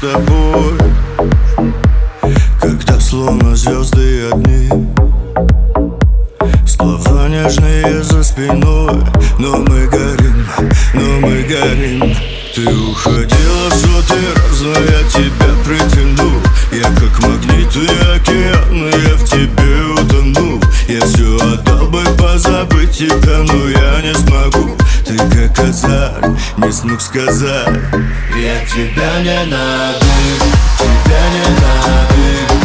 тобой. Когда словно звезды одни Слова нежные за спиной. Но мы горим, но мы горим. Ты уходила в сотый раз, но я тебя притяну. Я как магнит, я Отдал бы позабыть тебя, но я не смогу. Ты как козарь, не смог сказать. Я тебя не ненавижу, тебя не ненавижу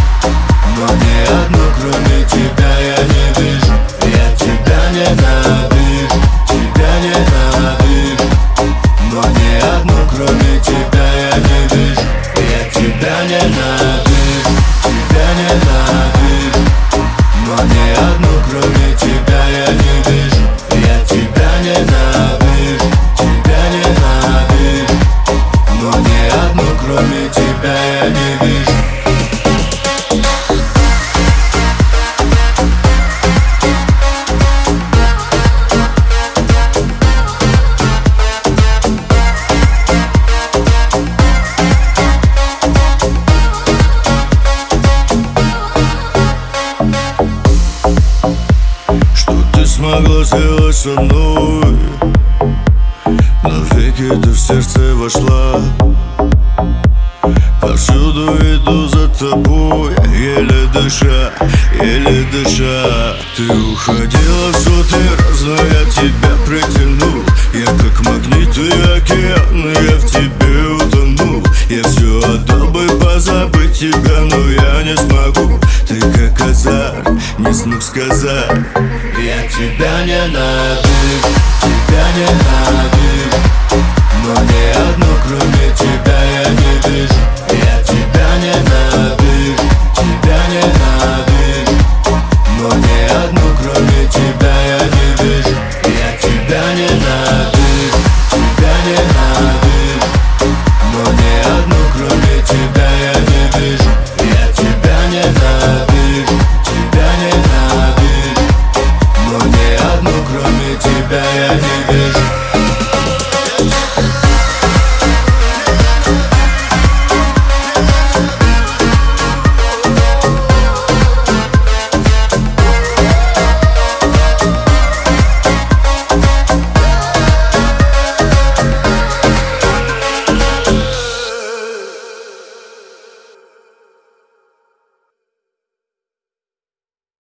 Но ни одну кроме тебя я не вижу. Я тебя не ненавижу, тебя не ненавижу Но ни одну кроме тебя я не вижу. Я тебя не ненавижу, тебя не ненавижу Смогла сделать со мной Навеки ты в сердце вошла. Повсюду иду за тобой Еле дыша, еле дыша. Ты уходила в сотый раз, но я тебя притянул. Я как магнитный океан, я в тебе утонул. Я все отдал бы позабыть тебя, но я не смогу. Ты как козарь, смог сказать Я тебя не ненавижу, тебя не ненавижу